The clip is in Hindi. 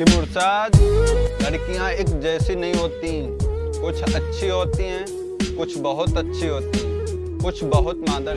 कि मुर्शाद लड़कियाँ एक जैसी नहीं होती कुछ अच्छी होती हैं कुछ बहुत अच्छी होती हैं। कुछ बहुत मादर